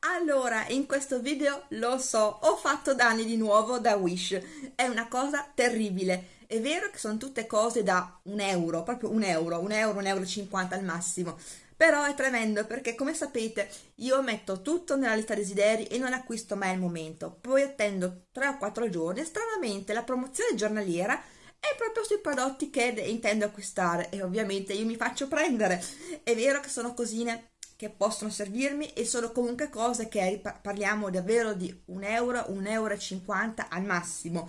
Allora, in questo video lo so, ho fatto danni di nuovo da Wish. È una cosa terribile. È vero che sono tutte cose da un euro, proprio un euro, un euro, un euro e cinquanta al massimo. Però è tremendo perché, come sapete, io metto tutto nella lista desideri e non acquisto mai al momento. Poi attendo 3 o 4 giorni stranamente la promozione giornaliera è proprio sui prodotti che intendo acquistare e ovviamente io mi faccio prendere. È vero che sono cosine che possono servirmi e sono comunque cose che parliamo davvero di un euro, un euro e cinquanta al massimo.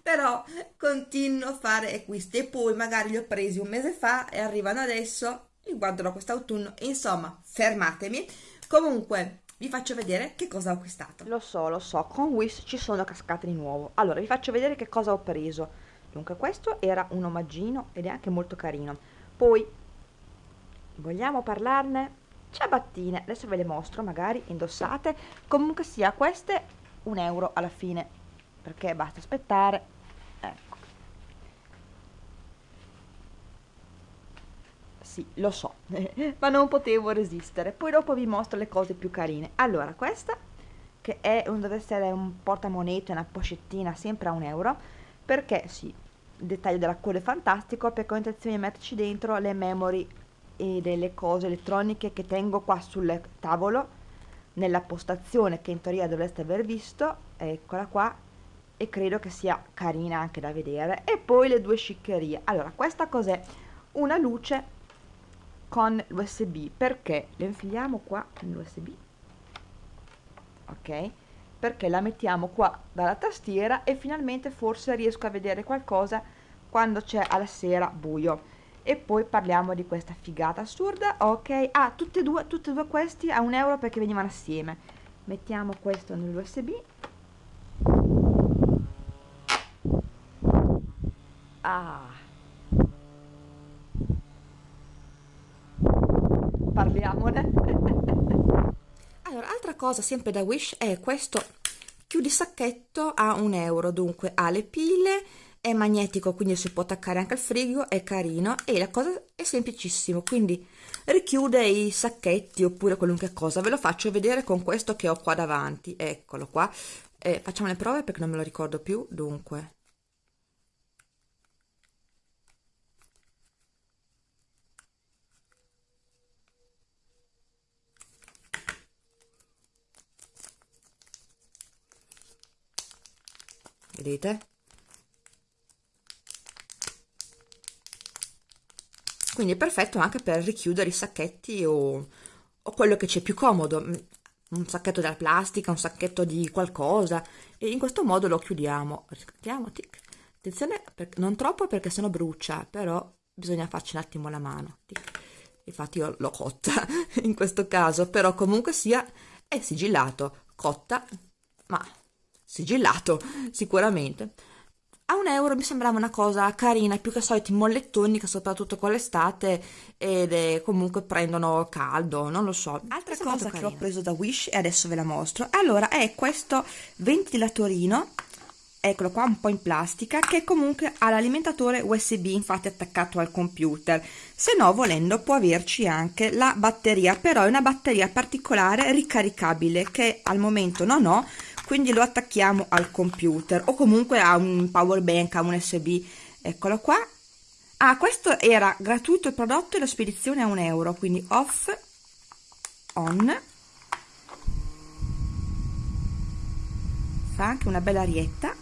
Però continuo a fare acquisti e poi magari li ho presi un mese fa e arrivano adesso li guarderò quest'autunno insomma fermatemi. Comunque vi faccio vedere che cosa ho acquistato. Lo so lo so con Wish ci sono cascate di nuovo. Allora vi faccio vedere che cosa ho preso. Dunque questo era un omaggino ed è anche molto carino. Poi vogliamo parlarne ciabattine. Adesso ve le mostro magari indossate. Comunque sia queste un euro alla fine. Perché basta aspettare. Ecco. Sì lo so ma non potevo resistere. Poi dopo vi mostro le cose più carine. Allora questa che è un, deve essere un portamonete una pochettina sempre a un euro. Perché sì il dettaglio della coda è fantastico. Perché ho intenzione di metterci dentro le memory e delle cose elettroniche che tengo qua sul tavolo nella postazione che in teoria dovreste aver visto eccola qua e credo che sia carina anche da vedere. E poi le due sciccherie. Allora questa cos'è? Una luce con l'usb perché le infiliamo qua nell'usb ok. Perché la mettiamo qua dalla tastiera e finalmente forse riesco a vedere qualcosa quando c'è alla sera buio e poi parliamo di questa figata assurda. Ok ah tutte e due tutte e due questi a un euro perché venivano assieme. Mettiamo questo nell'usb ah. Parliamone. Allora altra cosa sempre da wish è questo chiudi sacchetto a un euro. Dunque ha le pile è magnetico quindi si può attaccare anche al frigo è carino e la cosa è semplicissimo quindi richiude i sacchetti oppure qualunque cosa. Ve lo faccio vedere con questo che ho qua davanti eccolo qua. Eh, facciamo le prove perché non me lo ricordo più dunque. Vedete quindi è perfetto anche per richiudere i sacchetti o, o quello che c'è più comodo mm, un sacchetto della plastica, un sacchetto di qualcosa e in questo modo lo chiudiamo riscattiamo, tic. attenzione non troppo perché sennò brucia però bisogna farci un attimo la mano tic. infatti io l'ho cotta in questo caso però comunque sia è sigillato cotta ma sigillato sicuramente a un euro mi sembrava una cosa carina, più che soliti mollettoni che soprattutto con l'estate ed è, comunque prendono caldo, non lo so. Altra cosa che ho preso da Wish e adesso ve la mostro, allora è questo ventilatorino, eccolo qua un po' in plastica, che comunque ha l'alimentatore USB infatti attaccato al computer, se no volendo può averci anche la batteria, però è una batteria particolare ricaricabile che al momento non ho, quindi lo attacchiamo al computer o comunque a un power bank, a un USB, eccolo qua. Ah, questo era gratuito il prodotto e la spedizione a un euro, quindi off, on, fa anche una bella arietta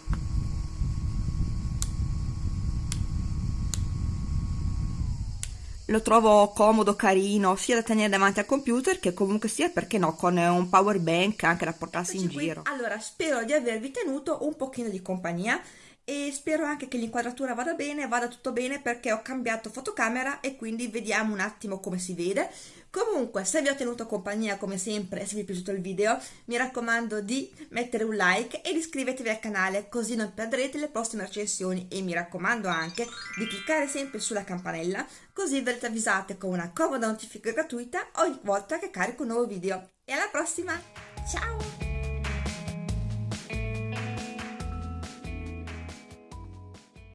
lo trovo comodo, carino, sia da tenere davanti al computer che comunque sia, perché no, con un power bank anche da portarsi in giro. Allora, spero di avervi tenuto un pochino di compagnia e spero anche che l'inquadratura vada bene, vada tutto bene perché ho cambiato fotocamera e quindi vediamo un attimo come si vede. Comunque, se vi ho tenuto compagnia come sempre e se vi è piaciuto il video, mi raccomando di mettere un like e di iscrivervi al canale così non perderete le prossime recensioni e mi raccomando anche di cliccare sempre sulla campanella così verrete avvisate con una comoda notifica gratuita ogni volta che carico un nuovo video. E alla prossima! Ciao!